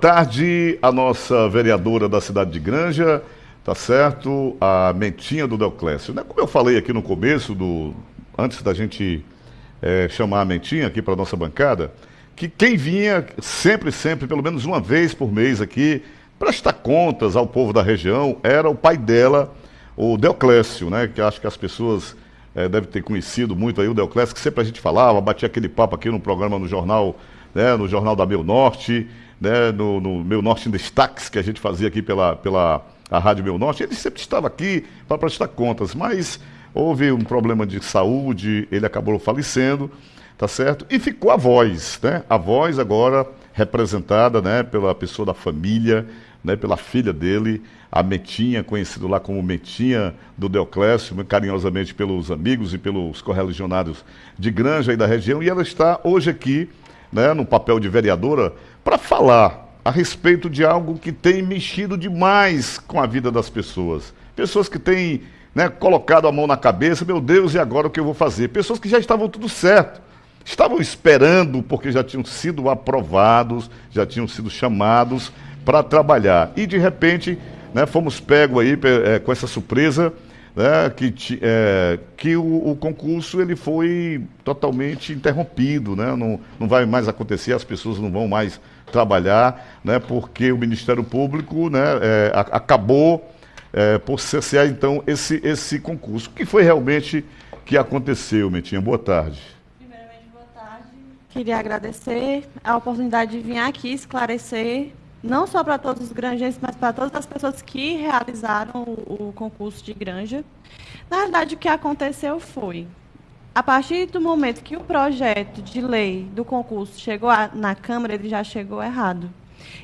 tarde a nossa vereadora da cidade de Granja, tá certo? A Mentinha do Deoclésio. Né? Como eu falei aqui no começo, do, antes da gente é, chamar a Mentinha aqui para nossa bancada, que quem vinha sempre, sempre, pelo menos uma vez por mês aqui, prestar contas ao povo da região, era o pai dela, o Deoclésio, né? Que acho que as pessoas é, devem ter conhecido muito aí o Deoclésio, que sempre a gente falava, batia aquele papo aqui no programa, no jornal, né? No jornal da Meu Norte, né? No, no Meu Norte em Destaques, que a gente fazia aqui pela, pela a Rádio Meu Norte. Ele sempre estava aqui para prestar contas, mas houve um problema de saúde, ele acabou falecendo tá certo? E ficou a voz, né? A voz agora representada, né, pela pessoa da família, né, pela filha dele, a Metinha, conhecido lá como Metinha do Deoclésio, carinhosamente pelos amigos e pelos correligionários de Granja e da região, e ela está hoje aqui, né, no papel de vereadora, para falar a respeito de algo que tem mexido demais com a vida das pessoas. Pessoas que têm né, colocado a mão na cabeça, meu Deus, e agora o que eu vou fazer? Pessoas que já estavam tudo certo estavam esperando porque já tinham sido aprovados, já tinham sido chamados para trabalhar. E de repente, né, fomos pegos aí é, com essa surpresa, né, que, é, que o, o, concurso ele foi totalmente interrompido, né, não, não vai mais acontecer, as pessoas não vão mais trabalhar, né, porque o Ministério Público né, é, a, acabou é, por cessar então esse, esse concurso. O que foi realmente que aconteceu, Metinha? Boa tarde. Queria agradecer a oportunidade de vir aqui esclarecer, não só para todos os granjenses, mas para todas as pessoas que realizaram o, o concurso de granja. Na verdade, o que aconteceu foi, a partir do momento que o projeto de lei do concurso chegou a, na Câmara, ele já chegou errado.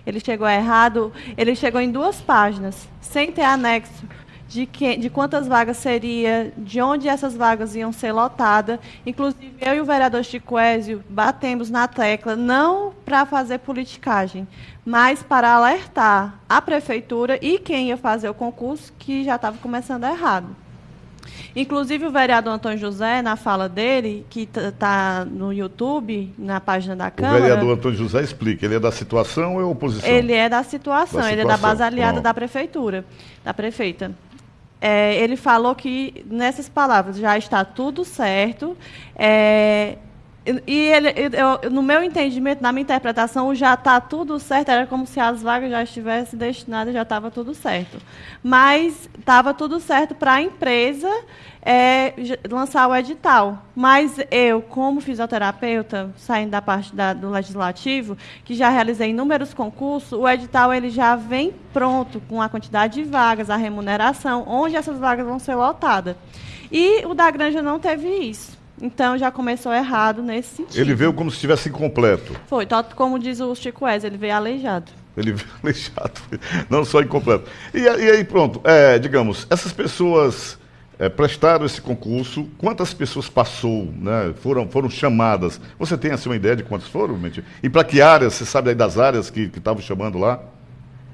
Ele chegou errado, ele chegou em duas páginas, sem ter anexo de, que, de quantas vagas seria, de onde essas vagas iam ser lotadas. Inclusive, eu e o vereador Chico Ézio batemos na tecla, não para fazer politicagem, mas para alertar a prefeitura e quem ia fazer o concurso que já estava começando errado. Inclusive, o vereador Antônio José, na fala dele, que está no YouTube, na página da Câmara. O vereador Antônio José explica: ele é da situação ou é oposição? Ele é da situação, da ele situação. é da base aliada Pronto. da prefeitura, da prefeita é, ele falou que, nessas palavras, já está tudo certo. É, e ele, eu, no meu entendimento, na minha interpretação, já está tudo certo era como se as vagas já estivessem destinadas, já estava tudo certo. Mas estava tudo certo para a empresa é, lançar o edital. Mas eu, como fisioterapeuta, saindo da parte da, do legislativo, que já realizei inúmeros concursos, o edital ele já vem pronto com a quantidade de vagas, a remuneração, onde essas vagas vão ser lotadas. E o da Granja não teve isso. Então já começou errado nesse sentido. Ele veio como se estivesse incompleto. Foi, como diz o Chico Wes, ele veio aleijado. Ele veio aleijado, não só incompleto. E, e aí, pronto, é, digamos, essas pessoas é, prestaram esse concurso, quantas pessoas passou, né, foram, foram chamadas? Você tem assim uma ideia de quantas foram, Mentira? E para que áreas, você sabe aí das áreas que estavam chamando lá,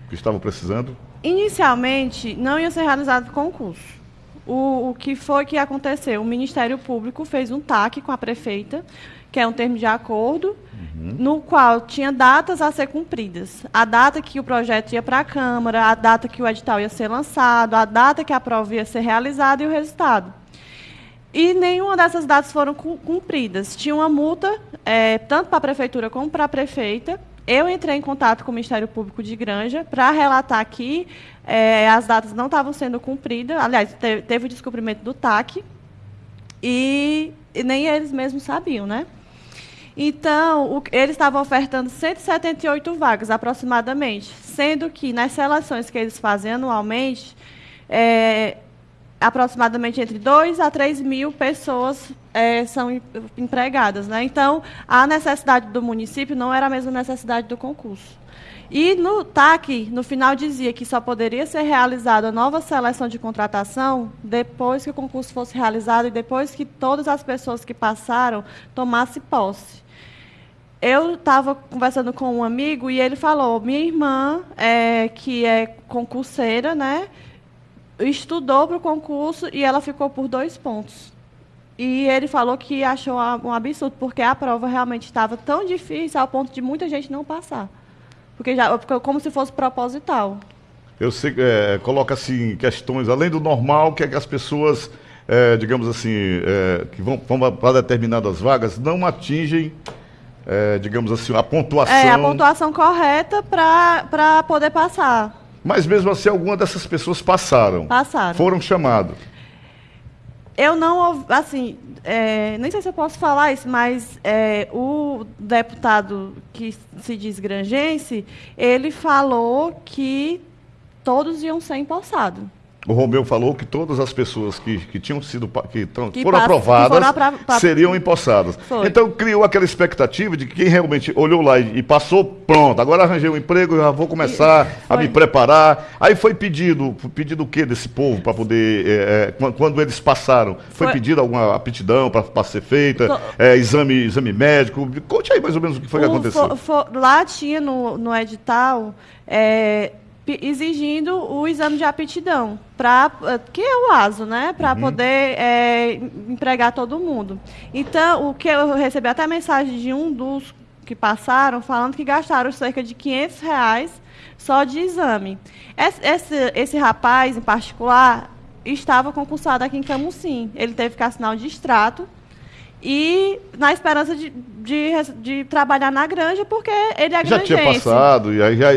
que estavam precisando? Inicialmente, não ia ser realizado concurso o, o que foi que aconteceu? O Ministério Público fez um TAC com a prefeita, que é um termo de acordo, uhum. no qual tinha datas a ser cumpridas. A data que o projeto ia para a Câmara, a data que o edital ia ser lançado, a data que a prova ia ser realizada e o resultado. E nenhuma dessas datas foram cumpridas. Tinha uma multa, é, tanto para a prefeitura como para a prefeita, eu entrei em contato com o Ministério Público de Granja para relatar que é, as datas não estavam sendo cumpridas. Aliás, teve, teve o descobrimento do TAC e, e, nem eles mesmos sabiam, né? Então, o, eles estavam ofertando 178 vagas, aproximadamente, sendo que nas seleções que eles fazem anualmente, é, aproximadamente entre 2 a 3 mil pessoas é, são empregadas. Né? Então, a necessidade do município não era a mesma necessidade do concurso. E no TAC, no final dizia que só poderia ser realizada a nova seleção de contratação depois que o concurso fosse realizado e depois que todas as pessoas que passaram tomassem posse. Eu estava conversando com um amigo e ele falou: minha irmã, é, que é concurseira, né, estudou para o concurso e ela ficou por dois pontos. E ele falou que achou um absurdo, porque a prova realmente estava tão difícil ao ponto de muita gente não passar. porque já porque como se fosse proposital. Eu sei, é, coloca assim questões além do normal que é que as pessoas, é, digamos assim, é, que vão, vão para determinadas vagas não atingem, é, digamos assim, a pontuação. É a pontuação correta para poder passar. Mas mesmo assim, algumas dessas pessoas passaram. Passaram. Foram chamados. Eu não, assim, é, nem sei se eu posso falar isso, mas é, o deputado que se diz grangense, ele falou que todos iam ser empossados. O Romeu falou que todas as pessoas que, que tinham sido que, que foram aprovadas que foram pra... seriam empossadas. Foi. Então criou aquela expectativa de que quem realmente olhou lá e, e passou, pronto, agora arranjei um emprego, já vou começar a me preparar. Aí foi pedido, pedido o que desse povo para poder, é, é, quando eles passaram, foi, foi pedido alguma aptidão para ser feita, é, exame, exame médico. Conte aí mais ou menos o que foi o, que aconteceu. lá tinha no, no edital é, exigindo o exame de aptidão para que é o ASO, né, para uhum. poder é, empregar todo mundo. Então, o que eu recebi até mensagem de um dos que passaram falando que gastaram cerca de 500 reais só de exame. Esse, esse, esse rapaz, em particular, estava concursado aqui em Camusim. Ele teve que assinar o distrato e na esperança de, de, de, trabalhar na granja, porque ele é Já tinha passado, e aí já,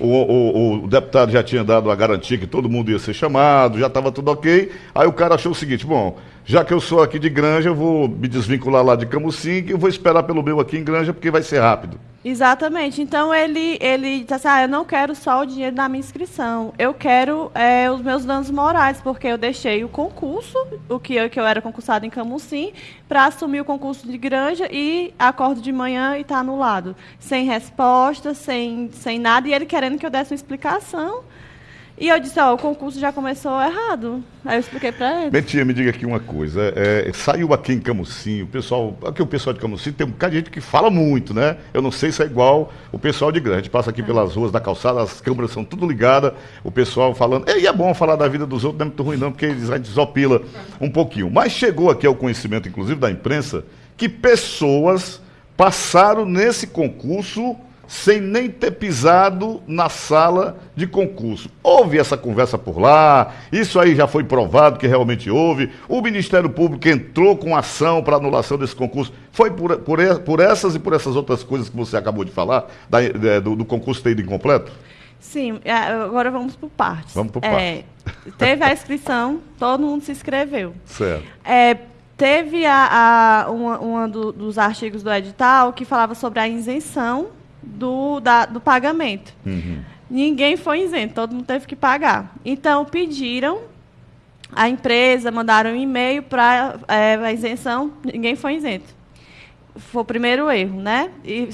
o, o, o, deputado já tinha dado a garantia que todo mundo ia ser chamado, já estava tudo ok. Aí o cara achou o seguinte: bom, já que eu sou aqui de granja, eu vou me desvincular lá de Camusim e vou esperar pelo meu aqui em granja, porque vai ser rápido. Exatamente. Então ele, ele disse assim, ah, eu não quero só o dinheiro da minha inscrição, eu quero é, os meus danos morais, porque eu deixei o concurso, o que eu, que eu era concursado em Camusim, para assumir o concurso de granja e acordo de manhã e está anulado. Sem resposta, sem, sem nada, e ele querendo que eu desse uma explicação. E eu disse, ó, o concurso já começou errado. Aí eu expliquei para ele. Betinha, me diga aqui uma coisa. É, saiu aqui em Camusim, o pessoal. Aqui o pessoal de Camusim tem um bocado de gente que fala muito, né? Eu não sei se é igual o pessoal de grande. Passa aqui é. pelas ruas da calçada, as câmeras são tudo ligadas, o pessoal falando. E é bom falar da vida dos outros, não é muito ruim, não, porque eles a gente desopila um pouquinho. Mas chegou aqui ao conhecimento, inclusive, da imprensa, que pessoas passaram nesse concurso sem nem ter pisado na sala de concurso. Houve essa conversa por lá, isso aí já foi provado que realmente houve. O Ministério Público entrou com ação para anulação desse concurso. Foi por, por, por, essas e por essas outras coisas que você acabou de falar, da, do, do, concurso ter ido incompleto? Sim, é, agora vamos por partes. Vamos por partes. É, teve a inscrição, todo mundo se inscreveu. Certo. É, teve a, a uma, uma do, dos artigos do edital que falava sobre a isenção do, da, do pagamento. Uhum. Ninguém foi isento, todo mundo teve que pagar. Então, pediram, a empresa mandaram um e-mail para é, a isenção, ninguém foi isento. Foi o primeiro erro, né? E,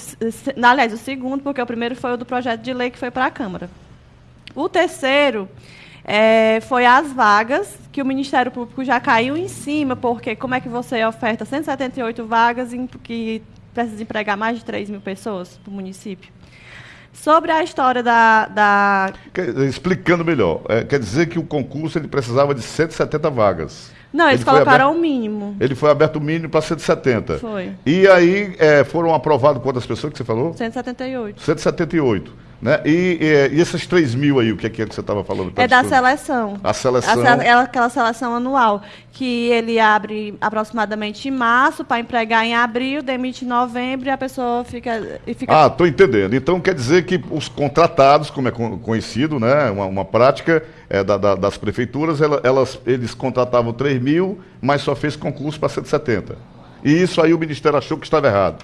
aliás, o segundo, porque o primeiro foi o do projeto de lei que foi para a Câmara. O terceiro é, foi as vagas, que o Ministério Público já caiu em cima, porque como é que você oferta 178 vagas em, que precisa empregar mais de 3 mil pessoas para o município. Sobre a história da. da... Explicando melhor, é, quer dizer que o concurso ele precisava de 170 vagas. Não, eles colocaram o mínimo. Ele foi aberto o mínimo para 170. Foi. E aí é, foram aprovados quantas pessoas que você falou? 178. 178. Né? E, e, e esses 3 mil aí, o que é que você estava falando? É da seleção. A seleção. A, é aquela seleção anual, que ele abre aproximadamente em março para empregar em abril, demite em novembro e a pessoa fica. E fica... Ah, estou entendendo. Então quer dizer que os contratados, como é conhecido, né? uma, uma prática é, da, da, das prefeituras, elas, eles contratavam 3 mil, mas só fez concurso para 170. E isso aí o Ministério achou que estava errado.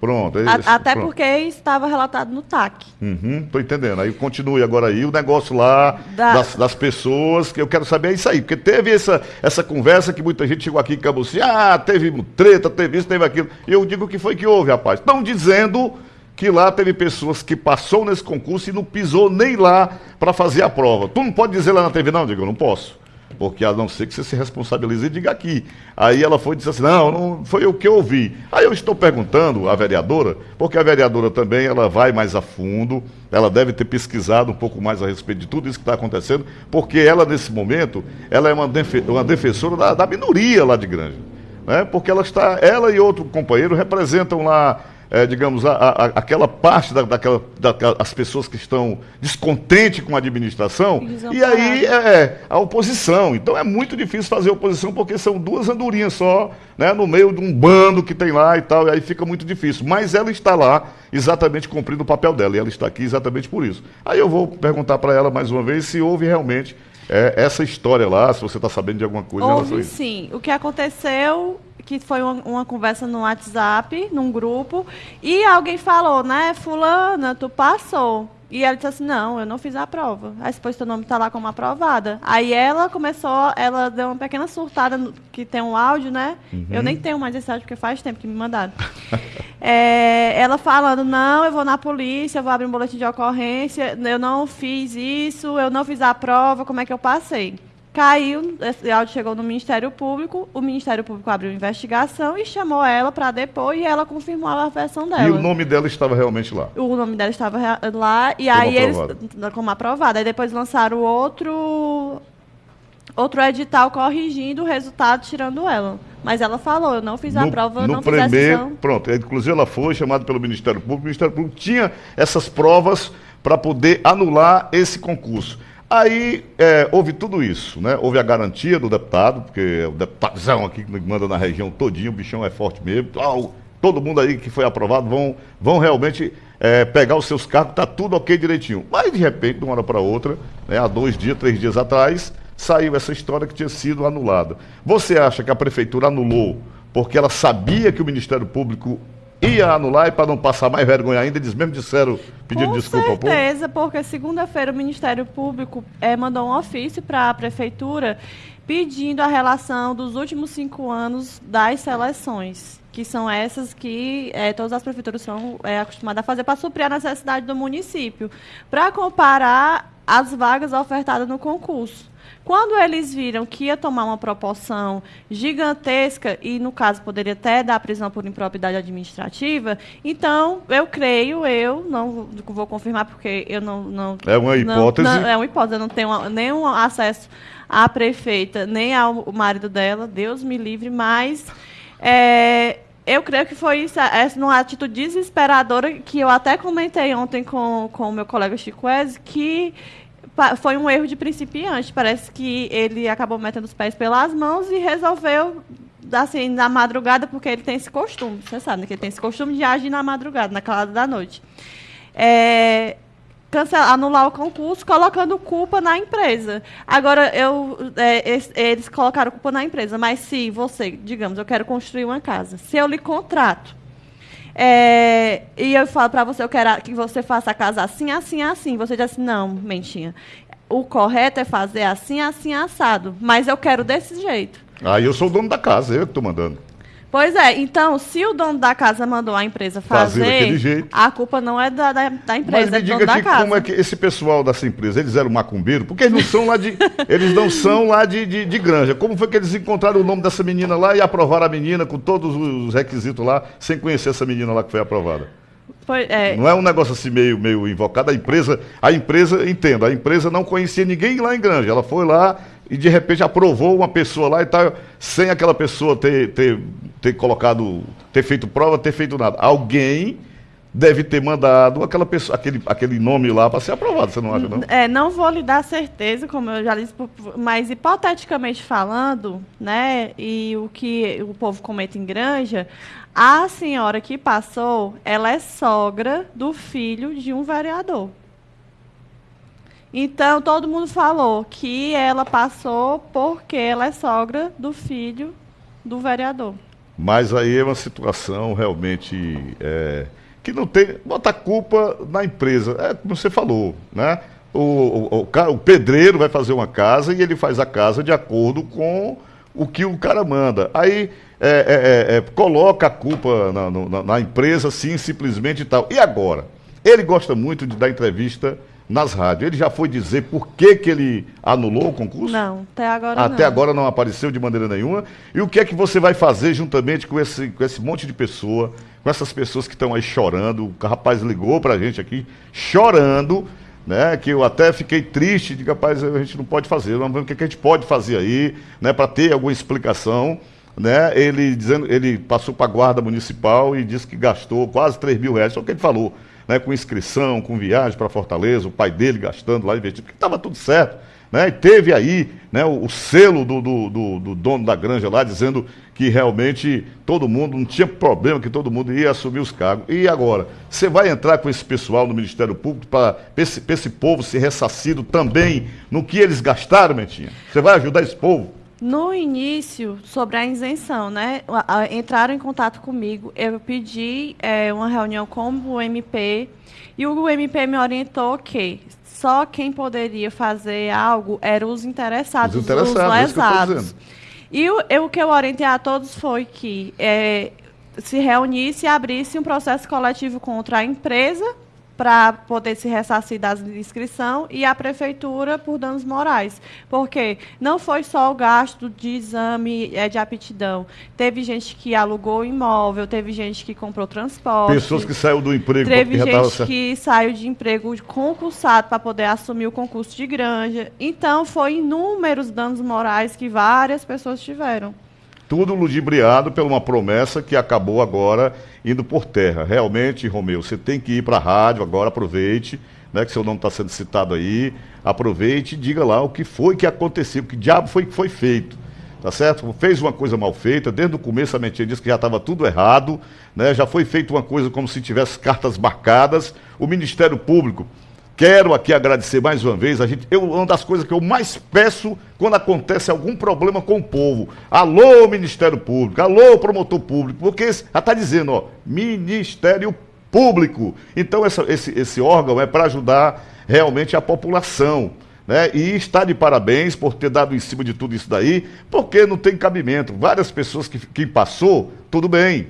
Pronto. É A, até pronto. porque estava relatado no TAC. Estou uhum, entendendo. Aí continue agora aí o negócio lá da... das, das, pessoas, que eu quero saber é isso aí. Porque teve essa, essa conversa que muita gente chegou aqui em Cabuci, ah, teve treta, teve isso, teve aquilo. E eu digo o que foi que houve, rapaz. Estão dizendo que lá teve pessoas que passou nesse concurso e não pisou nem lá para fazer a prova. Tu não pode dizer lá na TV, não, Diego, eu não posso porque a não ser que você se responsabilize e diga aqui. Aí ela foi e disse assim, não, não foi o que eu ouvi. Aí eu estou perguntando à vereadora, porque a vereadora também ela vai mais a fundo, ela deve ter pesquisado um pouco mais a respeito de tudo isso que está acontecendo, porque ela, nesse momento, ela é uma, uma defensora da, da, minoria lá de Granja. Né? Porque ela está, ela e outro companheiro representam lá é, digamos, a, a, aquela parte da, daquela, daquela, as pessoas que estão descontentes com a administração, e aí é, é, a oposição. Então é muito difícil fazer oposição porque são duas andorinhas só, né, no meio de um bando que tem lá e tal, e aí fica muito difícil. Mas ela está lá exatamente cumprindo o papel dela, e ela está aqui exatamente por isso. Aí eu vou perguntar para ela mais uma vez se houve realmente é, essa história lá, se você está sabendo de alguma coisa. Houve sim. O que aconteceu que foi uma, uma, conversa no WhatsApp, num grupo, e alguém falou, né, fulana, tu passou. E ela disse assim, não, eu não fiz a prova. Aí depois teu nome está lá como aprovada. Aí ela começou, ela deu uma pequena surtada, no, que tem um áudio, né? Uhum. Eu nem tenho mais esse áudio, porque faz tempo que me mandaram. é, ela falando, não, eu vou na polícia, eu vou abrir um boletim de ocorrência, eu não fiz isso, eu não fiz a prova, como é que eu passei? Caiu, esse áudio chegou no Ministério Público, o Ministério Público abriu investigação e chamou ela para depor e ela confirmou a versão dela. E o nome dela estava realmente lá? O nome dela estava lá e como aí aprovado. eles como aprovado. Aí depois lançaram outro outro edital corrigindo o resultado, tirando ela. Mas ela falou, eu não fiz a no, prova, no não primeiro, fiz a sessão. Pronto, inclusive ela foi chamada pelo Ministério Público, o Ministério Público tinha essas provas para poder anular esse concurso. Aí é, houve tudo isso, né? Houve a garantia do deputado, porque o deputadozão aqui que manda na região todinho, o bichão é forte mesmo. todo mundo aí que foi aprovado vão, vão realmente é, pegar os seus cargos, tá tudo ok direitinho. Mas de repente, de uma hora para outra, né, há dois dias, três dias atrás, saiu essa história que tinha sido anulada. Você acha que a prefeitura anulou porque ela sabia que o Ministério Público ia anular e para não passar mais vergonha ainda, eles mesmo disseram, pedindo desculpa ao povo? Com certeza, porque segunda-feira o Ministério Público é, mandou um ofício para a Prefeitura pedindo a relação dos últimos cinco anos das seleções, que são essas que é, todas as prefeituras são é, acostumadas a fazer para suprir a necessidade do município, para comparar as vagas ofertadas no concurso. Quando eles viram que ia tomar uma proporção gigantesca, e no caso poderia até dar prisão por impropriedade administrativa, então eu creio, eu não vou confirmar porque eu não. não é uma hipótese. Não, não, é uma hipótese, eu não tenho nenhum acesso à prefeita, nem ao marido dela, Deus me livre, mas. É, eu creio que foi isso, essa uma atitude desesperadora que eu até comentei ontem com, o meu colega Chico Wes, que foi um erro de principiante. Parece que ele acabou metendo os pés pelas mãos e resolveu, assim, na madrugada, porque ele tem esse costume, você sabe, né, que ele tem esse costume de agir na madrugada, na calada da noite. É, cancelar, anular o concurso, colocando culpa na empresa. Agora, eu, é, eles colocaram culpa na empresa, mas se você, digamos, eu quero construir uma casa, se eu lhe contrato é, e eu falo para você, eu quero que você faça a casa assim, assim, assim. Você diz assim, não, mentinha. O correto é fazer assim, assim, assado. Mas eu quero desse jeito. Aí eu sou o dono da casa, eu que estou mandando. Pois é, então, se o dono da casa mandou a empresa fazer, a culpa não é da, da, da empresa, Mas me é do dono da casa. como é que esse pessoal dessa empresa, eles eram macumbeiro? Porque eles não são lá de, eles não são lá de, de, de, granja. Como foi que eles encontraram o nome dessa menina lá e aprovaram a menina com todos os requisitos lá, sem conhecer essa menina lá que foi aprovada? Foi, é... Não é um negócio assim meio, meio invocado. A empresa, a empresa, entendo, a empresa não conhecia ninguém lá em Granja. Ela foi lá e de repente aprovou uma pessoa lá e tal, sem aquela pessoa ter, ter, ter colocado, ter feito prova, ter feito nada. Alguém deve ter mandado aquela pessoa, aquele, aquele nome lá para ser aprovado, você não acha, não? É, não vou lhe dar certeza, como eu já disse, mas hipoteticamente falando, né, e o que o povo comenta em granja, a senhora que passou, ela é sogra do filho de um vereador. Então, todo mundo falou que ela passou porque ela é sogra do filho do vereador. Mas aí é uma situação realmente é, que não tem. Bota a culpa na empresa. É como você falou, né? O, o, o, o, pedreiro vai fazer uma casa e ele faz a casa de acordo com o que o cara manda. Aí é, é, é, é coloca a culpa na, na, na empresa, sim, simplesmente e tal. E agora? Ele gosta muito de dar entrevista nas rádios. Ele já foi dizer por que, que ele anulou o concurso? Não, até agora até não. agora não apareceu de maneira nenhuma. E o que é que você vai fazer juntamente com esse, com esse monte de pessoa, com essas pessoas que estão aí chorando? O rapaz ligou para a gente aqui, chorando, né? Que eu até fiquei triste, de rapaz, a gente não pode fazer, vamos ver o que, é que a gente pode fazer aí, né? Para ter alguma explicação. né? Ele dizendo, ele passou para a guarda municipal e disse que gastou quase 3 mil reais, só que ele falou, né? Com inscrição, com viagem para Fortaleza, o pai dele gastando lá investindo, porque estava tudo certo. Né? E teve aí né, o, o selo do, do, do, do, dono da granja lá dizendo que realmente todo mundo, não tinha problema que todo mundo ia assumir os cargos. E agora, você vai entrar com esse pessoal no Ministério Público para esse, esse povo ser ressarcido também no que eles gastaram, Mentinha? Você vai ajudar esse povo? No início, sobre a isenção, né? Entraram em contato comigo, eu pedi é, uma reunião com o MP e o MP me orientou que só quem poderia fazer algo eram os interessados, os, interessados, os lesados. E o, eu, o que eu orientei a todos foi que é, se reunisse e abrisse um processo coletivo contra a empresa para poder se ressarcir da inscrição e a prefeitura por danos morais. Porque não foi só o gasto de exame é, de aptidão. Teve gente que alugou imóvel, teve gente que comprou transporte. Pessoas que saiu do emprego. Teve gente que saiu de emprego concursado para poder assumir o concurso de granja. Então, foi inúmeros danos morais que várias pessoas tiveram. Tudo ludibriado por uma promessa que acabou agora indo por terra. Realmente, Romeu, você tem que ir para a rádio agora, aproveite, né, que seu nome está sendo citado aí, aproveite e diga lá o que foi que aconteceu, que diabo foi que foi feito. Tá certo? Fez uma coisa mal feita, desde o começo a mentira disse que já estava tudo errado, né? já foi feita uma coisa como se tivesse cartas marcadas. O Ministério Público Quero aqui agradecer mais uma vez. A gente, eu, uma das coisas que eu mais peço quando acontece algum problema com o povo. Alô, Ministério Público, alô, promotor público, porque já está dizendo, ó, Ministério Público. Então, essa, esse, esse órgão é para ajudar realmente a população. Né? E está de parabéns por ter dado em cima de tudo isso daí, porque não tem cabimento. Várias pessoas que, que passou, tudo bem.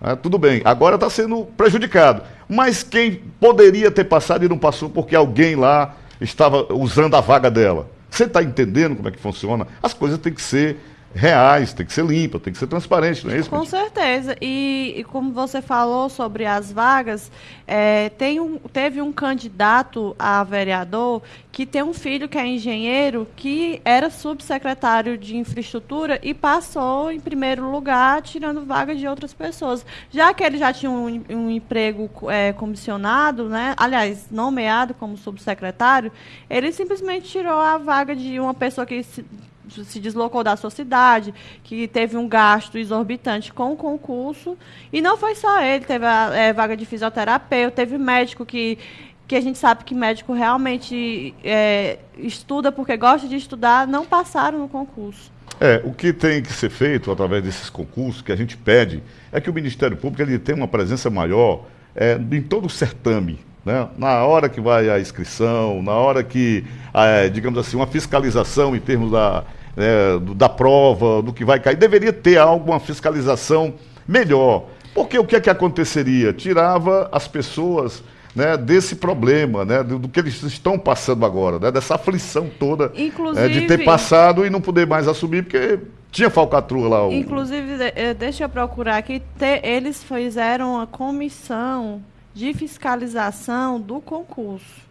Né? Tudo bem, agora está sendo prejudicado. Mas quem poderia ter passado e não passou porque alguém lá estava usando a vaga dela? Você está entendendo como é que funciona? As coisas têm que ser reais, tem que ser limpa, tem que ser transparente, não é isso? Com certeza. E, e, como você falou sobre as vagas, é, tem um, teve um candidato a vereador que tem um filho que é engenheiro, que era subsecretário de infraestrutura e passou em primeiro lugar, tirando vaga de outras pessoas. Já que ele já tinha um, um emprego é, comissionado, né? aliás, nomeado como subsecretário, ele simplesmente tirou a vaga de uma pessoa que se, se deslocou da sua cidade, que teve um gasto exorbitante com o concurso. E não foi só ele, teve a é, vaga de fisioterapeuta, teve médico que que a gente sabe que médico realmente é, estuda porque gosta de estudar, não passaram no concurso. É, o que tem que ser feito através desses concursos que a gente pede é que o Ministério Público ele tenha uma presença maior é, em todo o certame. Né? Na hora que vai a inscrição, na hora que, é, digamos assim, uma fiscalização em termos da, é, da prova, do que vai cair, deveria ter alguma fiscalização melhor. Porque o que é que aconteceria? Tirava as pessoas né, desse problema, né, do, do, que eles estão passando agora, né, dessa aflição toda é, de ter passado e não poder mais assumir, porque tinha falcatrua lá. O... Inclusive, eh, deixa eu procurar aqui, eles fizeram uma comissão de fiscalização do concurso.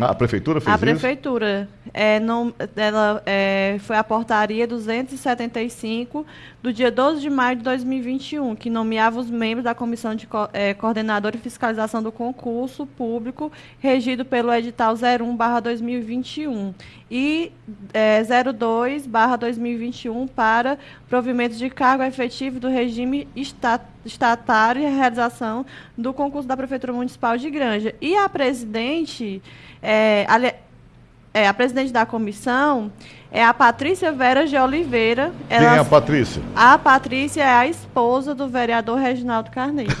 A prefeitura fez a isso? A prefeitura. É, não, ela, é, foi a portaria 275 do dia 12 de maio de 2021, que nomeava os membros da Comissão de é, Coordenadora e Fiscalização do Concurso Público, regido pelo edital 01-2021 e é, 02-2021 para provimento de cargo efetivo do regime estatário e a realização do concurso da Prefeitura Municipal de Granja. E a presidente é, a, é, a presidente da comissão é a Patrícia Vera de Oliveira. Ela, Quem é a Patrícia? A Patrícia é a esposa do vereador Reginaldo Carneiro.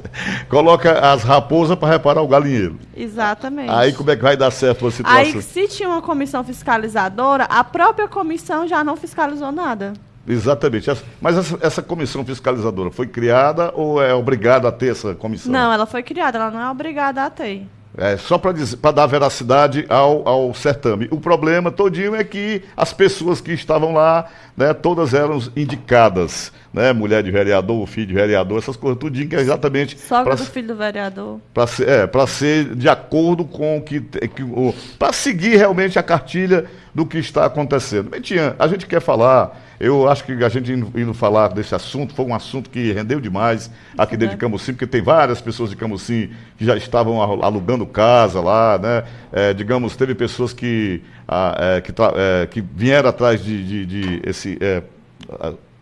Coloca as raposas para reparar o galinheiro. Exatamente. Aí como é que vai dar certo a situação? Aí, se tinha uma comissão fiscalizadora, a própria comissão já não fiscalizou nada. Exatamente. Mas essa, essa, comissão fiscalizadora foi criada ou é obrigada a ter essa comissão? Não, ela foi criada, ela não é obrigada a ter. É, só para dar veracidade ao, ao certame. O problema todinho é que as pessoas que estavam lá, né, todas eram indicadas. Né, mulher de vereador, filho de vereador, essas coisas tudinho que é exatamente. Sogra do filho do vereador. Para ser, é, ser de acordo com o que. que para seguir realmente a cartilha do que está acontecendo. Mentinha, a gente quer falar eu acho que a gente indo, indo, falar desse assunto, foi um assunto que rendeu demais aqui dentro de Camusim, porque tem várias pessoas de Camusim que já estavam alugando casa lá, né? É, digamos, teve pessoas que, é, que, é, que, vieram atrás de, de, de esse. É,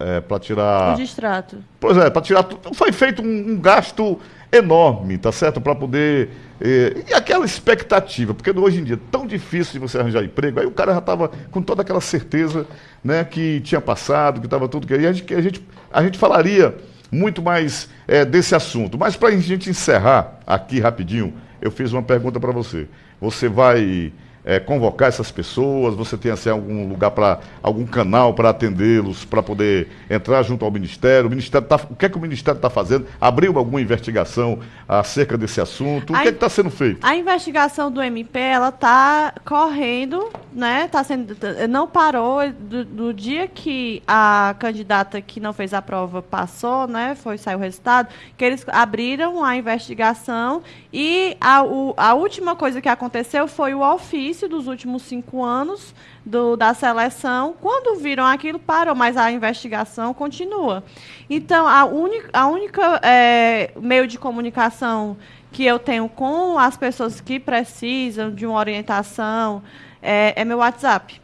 é, para tirar. O distrato. Pois é, para tirar. Foi feito um, um gasto enorme, tá certo? Para poder. Eh, e aquela expectativa, porque hoje em dia é tão difícil de você arranjar emprego, aí o cara já estava com toda aquela certeza né, que tinha passado, que estava tudo que. E a gente, a, gente, a gente falaria muito mais eh, desse assunto. Mas para a gente encerrar aqui rapidinho, eu fiz uma pergunta para você. Você vai é, convocar essas pessoas? Você tem assim, algum lugar para algum canal para atendê-los, para poder entrar junto ao Ministério? O Ministério tá, o que é que o Ministério está fazendo? Abriu alguma investigação acerca desse assunto? O a que é está sendo feito? A investigação do MP ela está correndo, né? Tá sendo, não parou do, do, dia que a candidata que não fez a prova passou, né? Foi saiu o resultado, que eles abriram a investigação e a, o, a última coisa que aconteceu foi o ofício dos últimos cinco anos do, da seleção. Quando viram aquilo, parou, mas a investigação continua. Então, a, única, a única é, meio de comunicação que eu tenho com as pessoas que precisam de uma orientação é, é meu WhatsApp,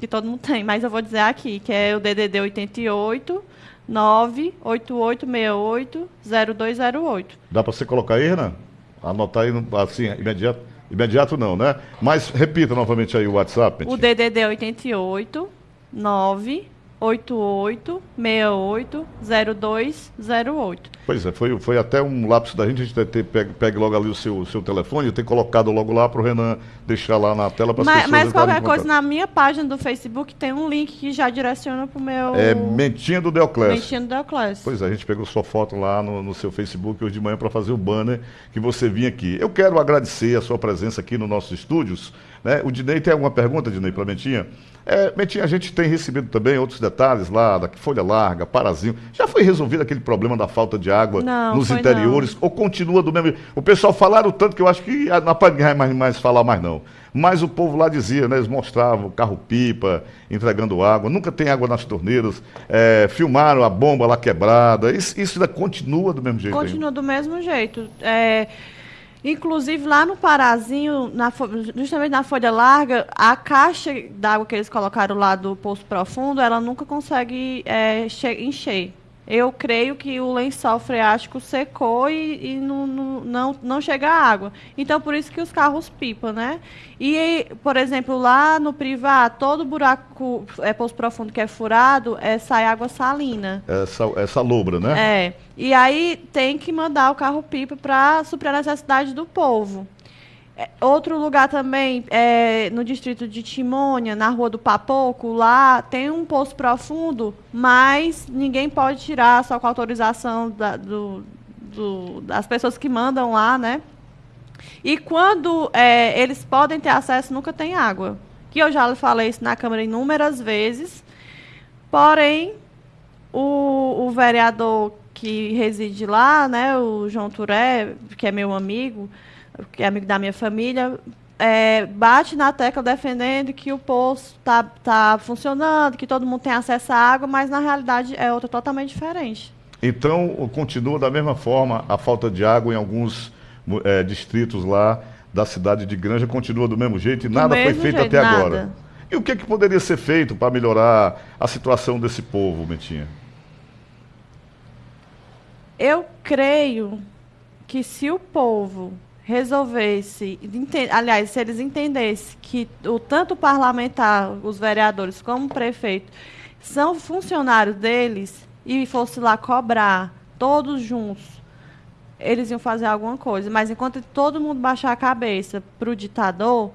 que todo mundo tem, mas eu vou dizer aqui, que é o DDD 88 98868 0208. Dá para você colocar aí, Renan? Anotar aí, assim, imediato. Imediato não, né? Mas repita novamente aí o WhatsApp. O DDD é 88 9 88680208. Pois é, foi, foi até um lapso da gente, a gente ter, ter pegue, pegue logo ali o seu, seu telefone, eu ter colocado logo lá para o Renan deixar lá na tela para as pessoas Mas qualquer coisa, na minha página do Facebook tem um link que já direciona para o meu... É Mentinha do Deoclésio. Mentinha do Deoclésio. Pois é, a gente pegou sua foto lá no, no seu Facebook hoje de manhã para fazer o banner que você vinha aqui. Eu quero agradecer a sua presença aqui nos nossos estúdios. Né? O Dinei tem alguma pergunta, Dinei, para Mentinha? É, a gente tem recebido também outros detalhes lá, da folha larga, parazinho. Já foi resolvido aquele problema da falta de água não, nos interiores? Não. Ou continua do mesmo O pessoal falaram tanto que eu acho que não pode mais, mais falar mais não. Mas o povo lá dizia, né? Eles mostravam carro-pipa entregando água, nunca tem água nas torneiras, é, filmaram a bomba lá quebrada. Isso, isso ainda continua do mesmo jeito? Continua ainda? do mesmo jeito. É, Inclusive, lá no Parazinho, na, justamente na folha larga, a caixa d'água que eles colocaram lá do Poço Profundo, ela nunca consegue é, encher. Eu creio que o lençol freático secou e, e não, não, não, não chega água. Então, por isso que os carros pipam, né? E, por exemplo, lá no privado, todo buraco, é poço profundo que é furado, é, sai água salina. Essa, essa lobra, né? É. E aí tem que mandar o carro-pipa para suprir a necessidade do povo. É, outro lugar também, é, no distrito de Timônia, na rua do Papoco, lá tem um poço profundo, mas ninguém pode tirar só com autorização da, do, do, das pessoas que mandam lá, né? E quando é, eles podem ter acesso, nunca tem água. Que eu já falei isso na Câmara inúmeras vezes. Porém, o, o vereador que reside lá, né, o João Turé, que é meu amigo, que é amigo da minha família, é, bate na tecla defendendo que o poço está tá funcionando, que todo mundo tem acesso à água, mas na realidade é outra totalmente diferente. Então, continua da mesma forma a falta de água em alguns é, distritos lá da cidade de Granja, continua do mesmo jeito e do nada foi feito jeito, até nada. agora. E o que, é que poderia ser feito para melhorar a situação desse povo, Betinha? Eu creio que se o povo resolvesse, aliás, se eles entendessem que o tanto parlamentar, os vereadores como o prefeito, são funcionários deles e fosse lá cobrar todos juntos, eles iam fazer alguma coisa. Mas enquanto todo mundo baixar a cabeça para o ditador,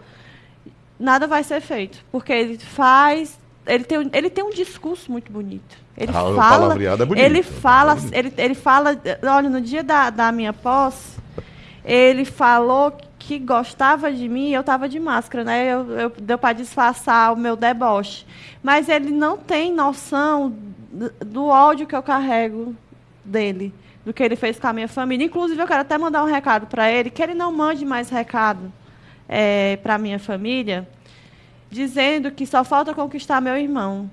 nada vai ser feito, porque ele faz, ele tem, ele tem um discurso muito bonito. Ele ah, fala, é bonito, ele fala, é ele, ele fala, olha, no dia da, da minha posse ele falou que gostava de mim, eu estava de máscara, né? Eu, eu deu para disfarçar o meu deboche. Mas ele não tem noção do ódio que eu carrego dele, do que ele fez com a minha família. Inclusive, eu quero até mandar um recado para ele, que ele não mande mais recado é, para a minha família, dizendo que só falta conquistar meu irmão.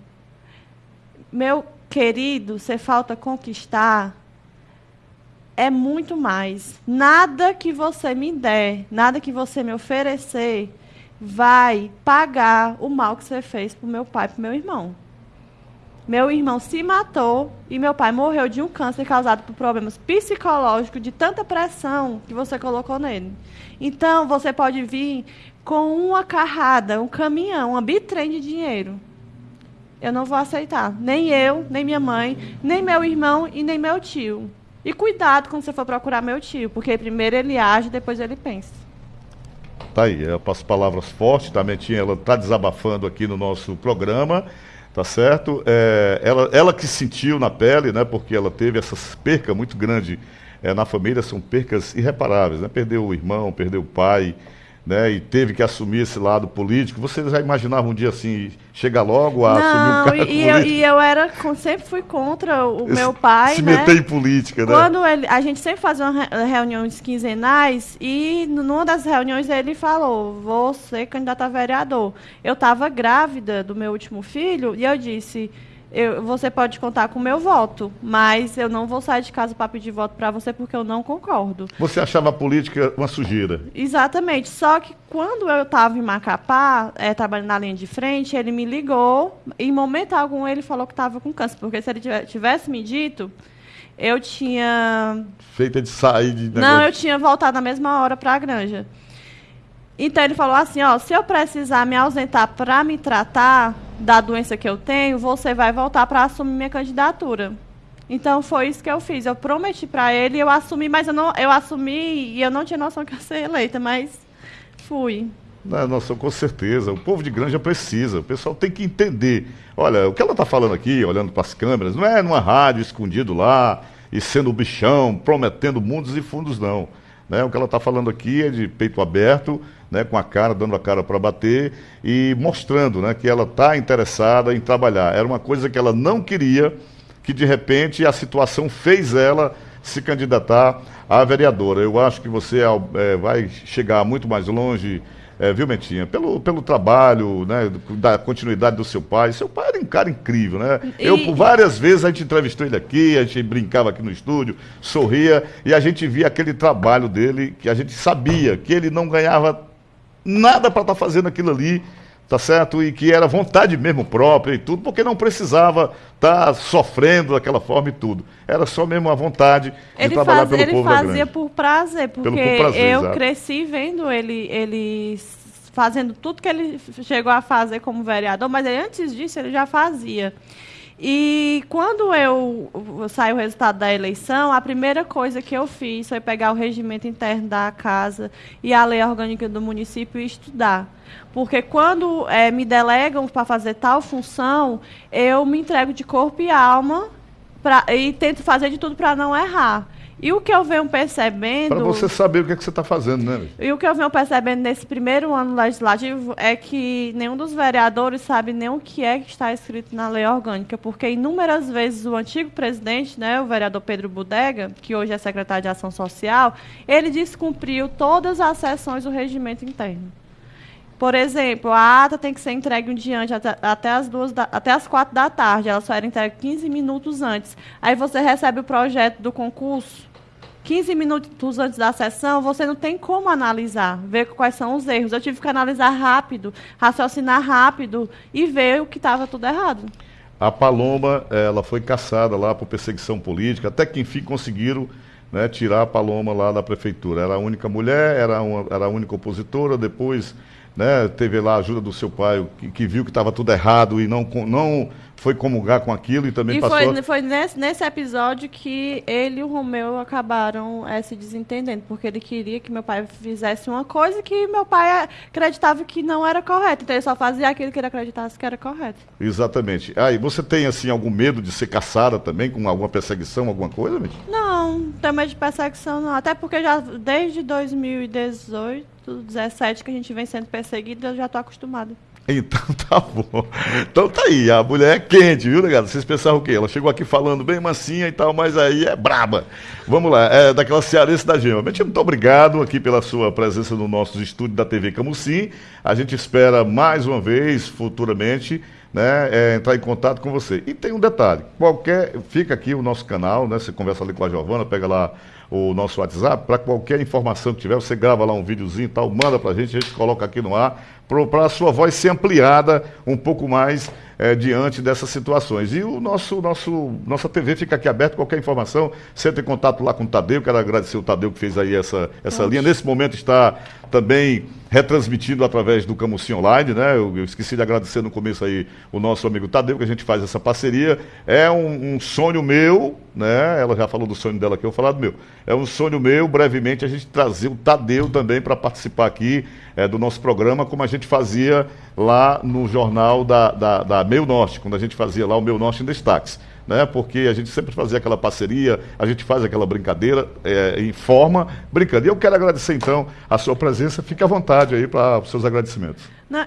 Meu querido, você falta conquistar é muito mais. Nada que você me der, nada que você me oferecer, vai pagar o mal que você fez para o meu pai e para o meu irmão. Meu irmão se matou e meu pai morreu de um câncer causado por problemas psicológicos, de tanta pressão que você colocou nele. Então, você pode vir com uma carrada, um caminhão, uma bitrem de dinheiro. Eu não vou aceitar. Nem eu, nem minha mãe, nem meu irmão e nem meu tio. E cuidado quando você for procurar meu tio, porque primeiro ele age, depois ele pensa. Tá aí, eu passo palavras fortes, tá, tinha, ela está desabafando aqui no nosso programa, tá certo? É, ela, ela que sentiu na pele, né, porque ela teve essas percas muito grandes é, na família, são percas irreparáveis, né? Perdeu o irmão, perdeu o pai, né, e teve que assumir esse lado político. Você já imaginava um dia assim, chegar logo a Não, assumir um cargo e, político? Eu, e eu era, sempre fui contra o meu pai, Se né? meter em política, né? Quando ele, a gente sempre fazia reuniões quinzenais e numa das reuniões ele falou, vou ser candidato a vereador. Eu estava grávida do meu último filho e eu disse eu, você pode contar com o meu voto, mas eu não vou sair de casa para pedir voto para você porque eu não concordo. Você achava a política uma sujeira? Exatamente. Só que quando eu estava em Macapá, é, trabalhando na linha de frente, ele me ligou. Em momento algum ele falou que estava com câncer, porque se ele tivesse me dito, eu tinha. Feita de sair de. Negócio. Não, eu tinha voltado na mesma hora para a granja. Então ele falou assim, ó, se eu precisar me ausentar para me tratar da doença que eu tenho, você vai voltar para assumir minha candidatura. Então foi isso que eu fiz. Eu prometi para ele, eu assumi, mas eu não, eu assumi e eu não tinha noção que ia ser eleita, mas fui. Não, nossa, com certeza. O povo de Granja precisa. O pessoal tem que entender. Olha, o que ela está falando aqui, olhando para as câmeras, não é numa rádio escondido lá e sendo bichão, prometendo mundos e fundos, não. Né? O que ela está falando aqui é de peito aberto, né, com a cara, dando a cara para bater e mostrando né, que ela está interessada em trabalhar. Era uma coisa que ela não queria, que de repente a situação fez ela se candidatar a vereadora. Eu acho que você é, vai chegar muito mais longe é, viu, Mentinha? Pelo, pelo trabalho, né, da continuidade do seu pai. Seu pai cara incrível, né? E... Eu, por várias vezes, a gente entrevistou ele aqui, a gente brincava aqui no estúdio, sorria, e a gente via aquele trabalho dele, que a gente sabia que ele não ganhava nada para estar tá fazendo aquilo ali, tá certo? E que era vontade mesmo própria e tudo, porque não precisava estar tá sofrendo daquela forma e tudo. Era só mesmo a vontade de ele trabalhar faz, pelo ele povo fazia por prazer, porque por prazer, eu exato. cresci vendo ele, ele fazendo tudo que ele chegou a fazer como vereador, mas antes disso ele já fazia. E quando eu saiu o resultado da eleição, a primeira coisa que eu fiz foi pegar o regimento interno da casa e a lei orgânica do município e estudar. Porque quando é, me delegam para fazer tal função, eu me entrego de corpo e alma pra, e tento fazer de tudo para não errar. E o que eu venho percebendo. Para você saber o que, é que você está fazendo, né? E o que eu venho percebendo nesse primeiro ano legislativo é que nenhum dos vereadores sabe nem o que é que está escrito na lei orgânica, porque inúmeras vezes o antigo presidente, né, o vereador Pedro Budega, que hoje é secretário de Ação Social, ele descumpriu todas as sessões do regimento interno. Por exemplo, a ata tem que ser entregue um dia antes, até, até, as duas da, até as quatro da tarde. Ela só era entregue 15 minutos antes. Aí você recebe o projeto do concurso 15 minutos antes da sessão, você não tem como analisar, ver quais são os erros. Eu tive que analisar rápido, raciocinar rápido e ver o que estava tudo errado. A Paloma, ela foi caçada lá por perseguição política, até que enfim conseguiram né, tirar a Paloma lá da prefeitura. Era a única mulher, era, uma, era a única opositora, depois né, teve lá a ajuda do seu pai, que, que viu que estava tudo errado e não, não foi comungar com aquilo e também e passou. Foi, foi nesse, nesse episódio que ele e o Romeu acabaram é, se desentendendo, porque ele queria que meu pai fizesse uma coisa que meu pai acreditava que não era correto. Então ele só fazia aquilo que ele acreditasse que era correto. Exatamente. Aí, ah, você tem assim algum medo de ser caçada também, com alguma perseguição, alguma coisa, Mitch? Não, medo de perseguição, não. Até porque já desde 2018, 2017 que a gente vem sendo perseguido, eu já estou acostumado. Então tá bom. Então tá aí, a mulher é quente, viu, negado? Vocês pensaram o quê? Ela chegou aqui falando bem mansinha e tal, mas aí é braba. Vamos lá, é daquela cearense da gema. Betinho, muito obrigado aqui pela sua presença no nosso estúdio da TV Camusim. A gente espera mais uma vez, futuramente, né, é, entrar em contato com você. E tem um detalhe, qualquer, fica aqui o nosso canal, né, você conversa ali com a Giovana, pega lá o nosso WhatsApp, para qualquer informação que tiver, você grava lá um videozinho e tal, manda para a gente, a gente coloca aqui no ar, para a sua voz ser ampliada um pouco mais é, diante dessas situações. E o nosso, nosso, nossa TV fica aqui aberta, qualquer informação, você tem contato lá com o Tadeu, quero agradecer o Tadeu que fez aí essa, essa linha. Nesse momento está também retransmitido através do Camusim Online, né? Eu, eu, esqueci de agradecer no começo aí o nosso amigo Tadeu, que a gente faz essa parceria. É um, um sonho meu, né? Ela já falou do sonho dela aqui, eu vou falar do meu. É um sonho meu, brevemente, a gente trazer o Tadeu também para participar aqui é, do nosso programa, como a gente fazia lá no jornal da, da, da Meio Norte, quando a gente fazia lá o Meio Norte em Destaques né? Porque a gente sempre fazia aquela parceria, a gente faz aquela brincadeira é, em forma brincando. E eu quero agradecer então a sua presença. Fique à vontade aí para os seus agradecimentos.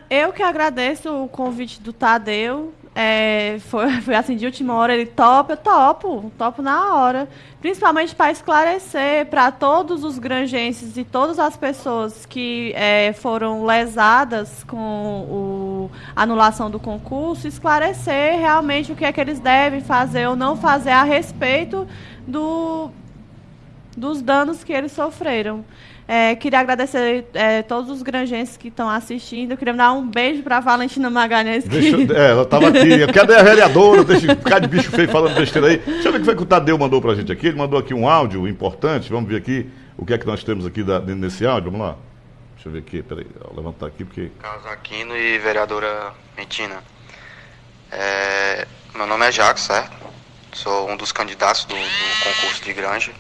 Eu que agradeço o convite do Tadeu. É, foi, foi assim, de última hora, ele topa, eu topo, topo na hora. Principalmente para esclarecer para todos os granjenses e todas as pessoas que é, foram lesadas com a anulação do concurso, esclarecer realmente o que é que eles devem fazer ou não fazer a respeito do, dos danos que eles sofreram. É, queria agradecer é, todos os granjenses que estão assistindo. Eu queria dar um beijo para Valentina Magalhães. Que... é, ela estava aqui. Cadê a vereadora? Deixa eu ficar de bicho feio falando besteira aí. Deixa eu ver o que foi que o Tadeu mandou para a gente aqui. Ele mandou aqui um áudio importante. Vamos ver aqui o que é que nós temos aqui da, nesse áudio. Vamos lá. Deixa eu ver aqui. Peraí, vou levantar aqui porque. Carlos Aquino e vereadora Mentina. É, meu nome é Jacques, certo? Sou um dos candidatos do, do concurso de Granja.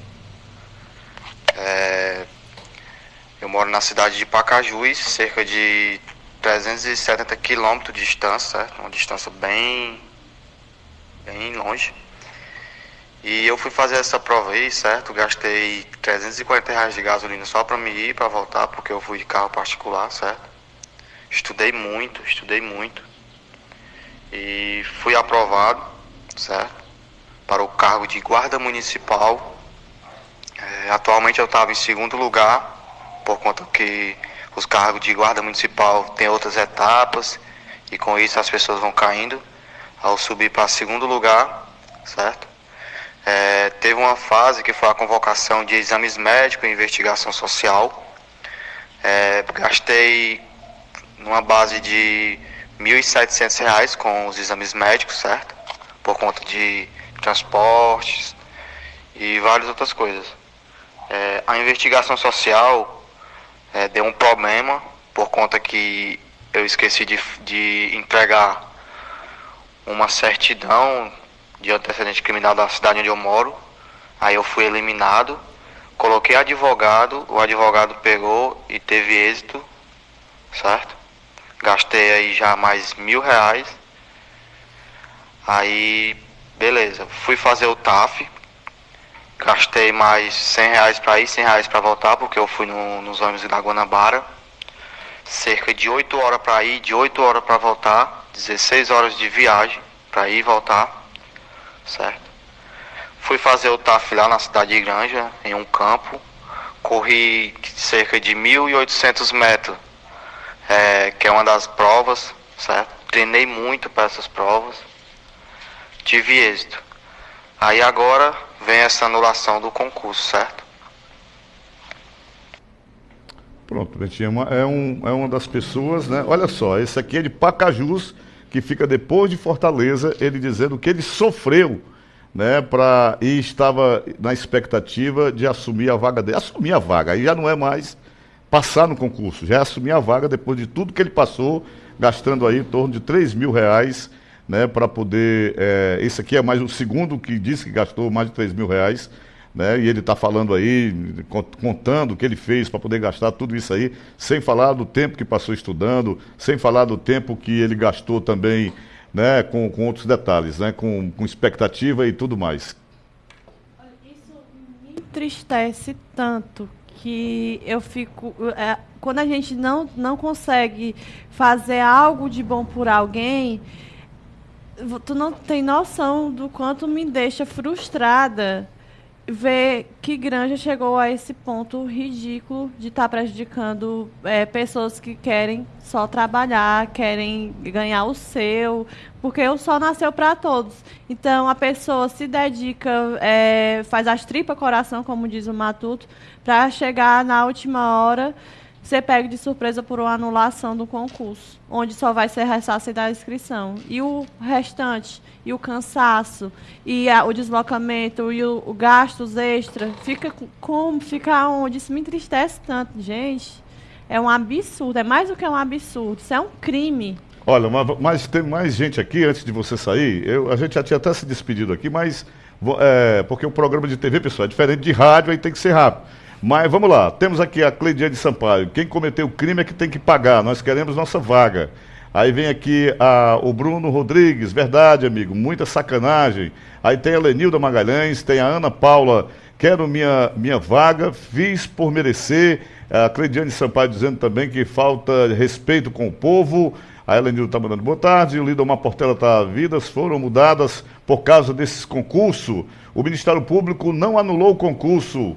É, eu moro na cidade de Pacajus, cerca de 370 quilômetros de distância? Uma distância bem, bem longe. E eu fui fazer essa prova aí, certo? Gastei 340 reais de gasolina só para me ir, para voltar, porque eu fui de carro particular, certo? Estudei muito, estudei muito. E fui aprovado, certo? Para o cargo de guarda municipal. É, atualmente eu estava em segundo lugar por conta que os cargos de guarda municipal têm outras etapas e com isso as pessoas vão caindo. Ao subir para segundo lugar, certo? É, teve uma fase que foi a convocação de exames médicos e investigação social. É, gastei numa base de R$ 1.700 com os exames médicos, certo? Por conta de transportes e várias outras coisas. É, a investigação social é, deu um problema por conta que eu esqueci de, de entregar uma certidão de antecedente criminal da cidade onde eu moro. Aí eu fui eliminado, coloquei advogado, o advogado pegou e teve êxito, certo? Gastei aí já mais mil reais. Aí, beleza, fui fazer o TAF, Gastei mais 100 reais para ir, 100 reais para voltar, porque eu fui no, nos ônibus da Guanabara. Cerca de 8 horas para ir, de 8 horas para voltar, 16 horas de viagem para ir e voltar, certo? Fui fazer o TAF lá na cidade de Granja, em um campo. Corri cerca de 1.800 metros, é, que é uma das provas, certo? Treinei muito para essas provas. Tive êxito. Aí agora vem essa anulação do concurso, certo? Pronto, Betinha, é uma, é, um, é uma das pessoas, né? Olha só, esse aqui é de Pacajus, que fica depois de Fortaleza, ele dizendo que ele sofreu, né, pra, e estava na expectativa de assumir a vaga dele. Assumir a vaga, aí já não é mais passar no concurso, já é assumir a vaga depois de tudo que ele passou, gastando aí em torno de 3 mil reais né, para poder. É, esse aqui é mais o segundo que disse que gastou mais de 3 mil reais. Né, e ele está falando aí, contando o que ele fez para poder gastar tudo isso aí, sem falar do tempo que passou estudando, sem falar do tempo que ele gastou também né, com, com outros detalhes, né, com, com expectativa e tudo mais. Isso me entristece tanto que eu fico. É, quando a gente não, não consegue fazer algo de bom por alguém, tu não tem noção do quanto me deixa frustrada ver que Granja chegou a esse ponto ridículo de estar tá prejudicando é, pessoas que querem só trabalhar, querem ganhar o seu, porque o sol nasceu para todos. Então a pessoa se dedica, é, faz as tripas coração, como diz o Matuto, para chegar na última hora ser pego de surpresa por uma anulação do concurso, onde só vai ser ressarcida a inscrição. E o restante, e o cansaço, e a, o deslocamento, e o, o gastos extra, fica como, fica onde? Isso me entristece tanto, gente. É um absurdo, é mais do que um absurdo, isso é um crime. Olha, mas tem mais gente aqui antes de você sair. Eu, a gente já tinha até se despedido aqui, mas é, porque o programa de TV, pessoal, é diferente de rádio, aí tem que ser rápido. Mas vamos lá, temos aqui a Cleidiane Sampaio. Quem cometeu o crime é que tem que pagar, nós queremos nossa vaga. Aí vem aqui a, o Bruno Rodrigues, verdade, amigo, muita sacanagem. Aí tem a Lenilda Magalhães, tem a Ana Paula, quero minha, minha vaga, fiz por merecer. A Cleidiane Sampaio dizendo também que falta respeito com o povo. A Helenildo está mandando boa tarde. O Lidomar Portela está. Vidas foram mudadas por causa desses concursos. O Ministério Público não anulou o concurso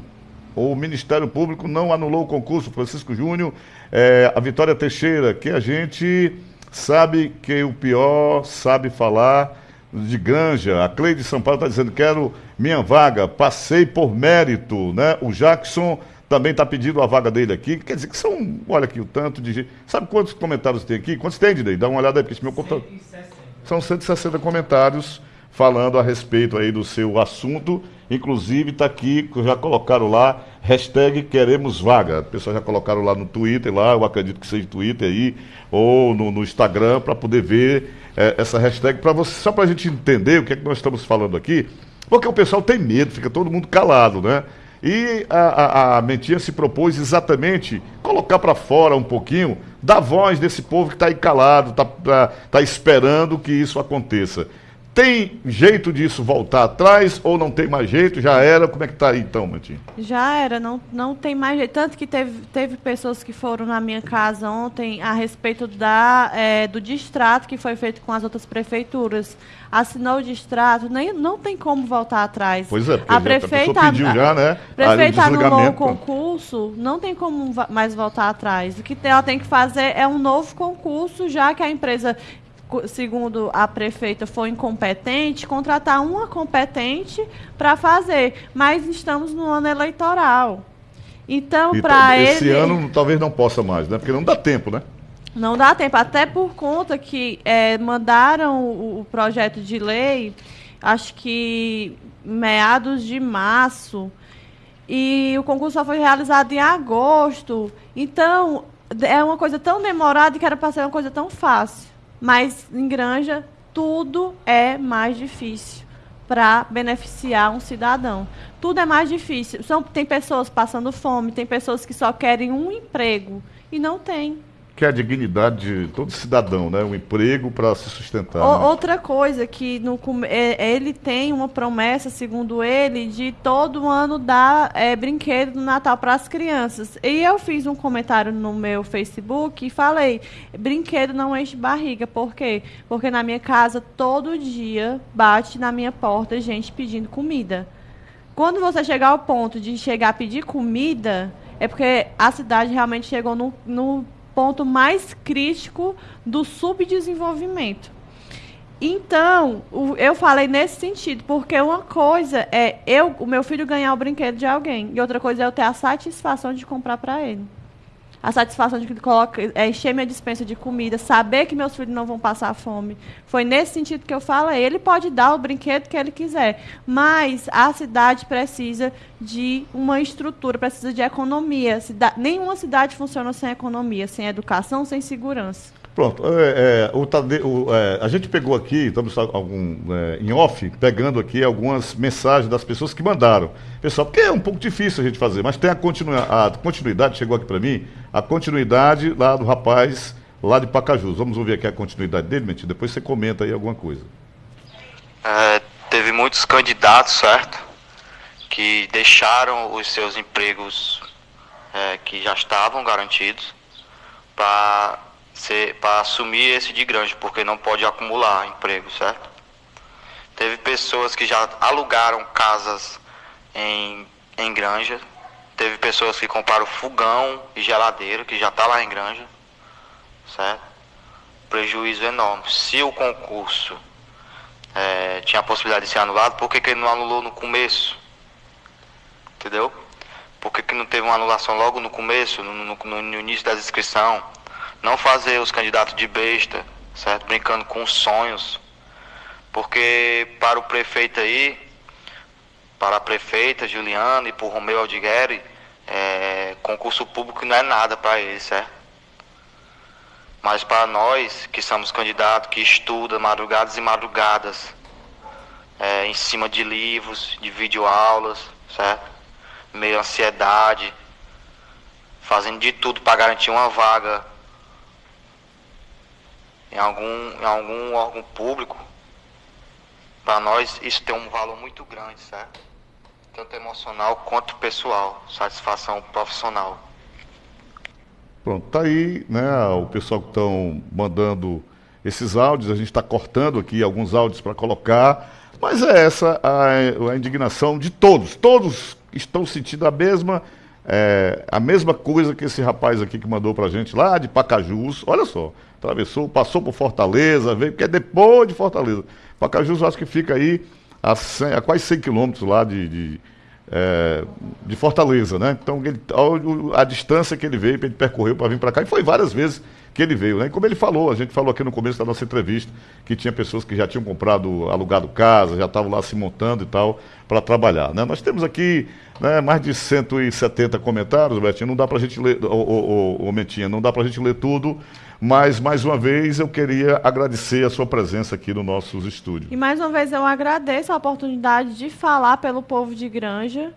o Ministério Público não anulou o concurso, Francisco Júnior, é, a Vitória Teixeira, que a gente sabe que o pior sabe falar de Granja. A Cleide São Paulo está dizendo, quero minha vaga, passei por mérito, né? O Jackson também está pedindo a vaga dele aqui. Quer dizer que são, olha aqui o tanto de gente. Sabe quantos comentários tem aqui? Quantos tem, Didei? Dá uma olhada aí, porque esse meu computador. 160. São 160 comentários falando a respeito aí do seu assunto. Inclusive está aqui, já colocaram lá, hashtag queremos vaga. O pessoal já colocaram lá no Twitter, lá, eu acredito que seja Twitter aí, ou no, no Instagram, para poder ver é, essa hashtag, para você, só para a gente entender o que é que nós estamos falando aqui, porque o pessoal tem medo, fica todo mundo calado, né? E a, a, a Mentinha se propôs exatamente colocar para fora um pouquinho da voz desse povo que está aí calado, está tá, tá esperando que isso aconteça. Tem jeito disso voltar atrás ou não tem mais jeito? Já era? Como é que está aí então, Matinho? Já era, não, não tem mais jeito. Tanto que teve, teve pessoas que foram na minha casa ontem a respeito da, é, do distrato que foi feito com as outras prefeituras. Assinou o distrato, nem, não tem como voltar atrás. Pois é, a prefeita a pediu já, né? A prefeita anulou o concurso, não tem como mais voltar atrás. O que ela tem que fazer é um novo concurso, já que a empresa segundo a prefeita, foi incompetente, contratar uma competente para fazer. Mas estamos no ano eleitoral. Então, para ele. Esse ano talvez não possa mais, né? Porque não dá tempo, né? Não dá tempo, até por conta que é, mandaram o, o projeto de lei, acho que meados de março, e o concurso só foi realizado em agosto. Então, é uma coisa tão demorada que era para ser uma coisa tão fácil. Mas em granja, tudo é mais difícil para beneficiar um cidadão. Tudo é mais difícil. São, tem pessoas passando fome, tem pessoas que só querem um emprego e não tem que é a dignidade de todo cidadão, né? Um emprego para se sustentar. O, né? Outra coisa que no, é, ele tem uma promessa, segundo ele, de todo ano dar é, brinquedo no Natal para as crianças. E eu fiz um comentário no meu Facebook e falei: brinquedo não enche barriga. Por quê? Porque na minha casa todo dia bate na minha porta gente pedindo comida. Quando você chegar ao ponto de chegar a pedir comida, é porque a cidade realmente chegou no, no ponto mais crítico do subdesenvolvimento. Então, eu falei nesse sentido, porque uma coisa é eu, o meu filho ganhar o brinquedo de alguém, e outra coisa é eu ter a satisfação de comprar para ele a satisfação de que coloca, é, encher minha dispensa de comida, saber que meus filhos não vão passar fome. Foi nesse sentido que eu falo. Ele pode dar o brinquedo que ele quiser, mas a cidade precisa de uma estrutura, precisa de economia. Cida nenhuma cidade funciona sem economia, sem educação, sem segurança. Pronto, é, é, o Tade, o, é, a gente pegou aqui, estamos algum, é, em off, pegando aqui algumas mensagens das pessoas que mandaram. Pessoal, porque é um pouco difícil a gente fazer, mas tem a, continu, a continuidade, chegou aqui para mim, a continuidade lá do rapaz lá de Pacajus. Vamos ouvir aqui a continuidade dele, Mentir, depois você comenta aí alguma coisa. É, teve muitos candidatos, certo? Que deixaram os seus empregos é, que já estavam garantidos para para assumir esse de grande, porque não pode acumular emprego, certo? Teve pessoas que já alugaram casas em, em granja, teve pessoas que compraram fogão e geladeira, que já está lá em granja, certo? Prejuízo enorme. Se o concurso é, tinha a possibilidade de ser anulado, por que, que ele não anulou no começo? Entendeu? Por que, que não teve uma anulação logo no começo, no, no, no início da inscrição? Não fazer os candidatos de besta, certo? Brincando com sonhos. Porque para o prefeito aí, para a prefeita Juliana e para o Romeu Aldigueri, é, concurso público não é nada para eles, certo? Mas para nós, que somos candidatos, que estudam madrugadas e madrugadas, é, em cima de livros, de videoaulas, certo? Meio ansiedade, fazendo de tudo para garantir uma vaga em algum, em algum órgão público, para nós isso tem um valor muito grande, certo? Tanto emocional quanto pessoal, satisfação profissional. Pronto, tá aí, né? O pessoal que estão mandando esses áudios, a gente está cortando aqui alguns áudios para colocar, mas é essa a, a, indignação de todos. Todos estão sentindo a mesma, é, a mesma coisa que esse rapaz aqui que mandou para a gente lá de Pacajus. Olha só, atravessou, passou por Fortaleza, veio, porque é depois de Fortaleza. Pacajus, acho que fica aí a, 100, a quase 100 quilômetros lá de, de, é, de, Fortaleza, né? Então, ele, a, a, distância que ele veio, ele percorreu para vir para cá, e foi várias vezes que ele veio, né? E como ele falou, a gente falou aqui no começo da nossa entrevista, que tinha pessoas que já tinham comprado, alugado casa, já estavam lá se montando e tal, para trabalhar, né? Nós temos aqui né, mais de 170 comentários, Betinho, não dá para a gente ler, ô, ô, Mentinha, não dá para a gente ler tudo, mas, mais uma vez, eu queria agradecer a sua presença aqui no nossos estúdios. E mais uma vez eu agradeço a oportunidade de falar pelo povo de Granja,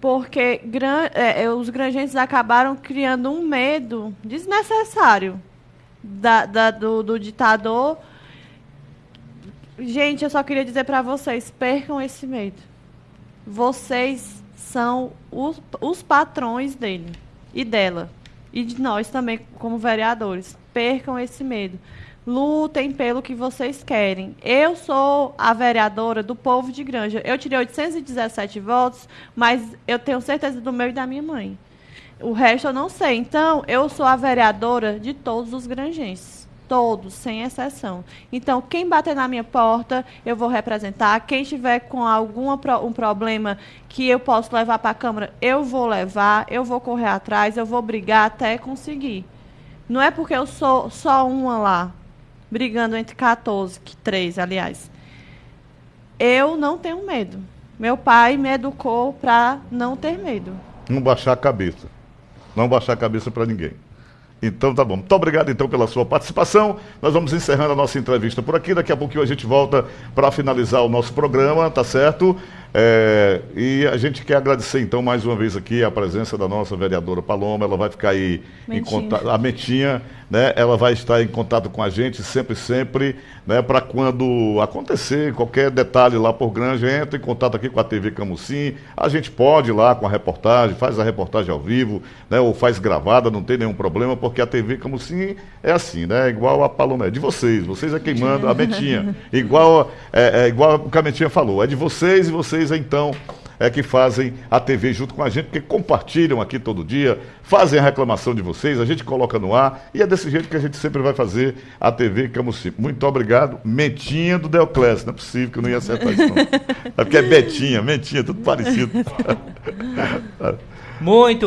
porque gran, é, é, os granjenses acabaram criando um medo desnecessário da, da, do, do ditador. Gente, eu só queria dizer para vocês, percam esse medo. Vocês são os, os patrões dele e dela. E de nós também, como vereadores percam esse medo. Lutem pelo que vocês querem. Eu sou a vereadora do povo de Granja. Eu tirei 817 votos, mas eu tenho certeza do meu e da minha mãe. O resto eu não sei. Então, eu sou a vereadora de todos os granjenses todos, sem exceção. Então, quem bater na minha porta, eu vou representar. Quem tiver com algum um problema que eu posso levar para a Câmara, eu vou levar, eu vou correr atrás, eu vou brigar até conseguir. Não é porque eu sou só uma lá, brigando entre 14, que três, aliás. Eu não tenho medo. Meu pai me educou para não ter medo. Não baixar a cabeça. Não baixar a cabeça para ninguém. Então tá bom. Muito obrigado então pela sua participação. Nós vamos encerrando a nossa entrevista por aqui. Daqui a pouquinho a gente volta para finalizar o nosso programa, tá certo? É, e a gente quer agradecer então mais uma vez aqui a presença da nossa vereadora Paloma. Ela vai ficar aí Mentinha. em contato. A Mentinha, né? Ela vai estar em contato com a gente sempre, sempre, né? Para quando acontecer qualquer detalhe lá por Granja, entra em contato aqui com a TV Camusim. A gente pode ir lá com a reportagem, faz a reportagem ao vivo, né? Ou faz gravada, não tem nenhum problema, porque a TV Camusim é assim, né? Igual a Paloma, é de vocês. Vocês é quem manda, a Mentinha. igual, é, é igual o que a Mentinha falou, é de vocês e vocês vocês então é que fazem a TV junto com a gente, porque compartilham aqui todo dia, fazem a reclamação de vocês, a gente coloca no ar e é desse jeito que a gente sempre vai fazer a TV Camusim. Muito obrigado. Mentinha do Deoclésio. Não é possível que eu não ia acertar isso, não. É porque é Betinha, Mentinha, tudo parecido. Muito